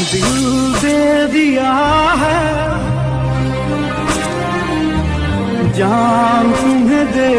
दिल दे दिया है। जान तुम्हें दे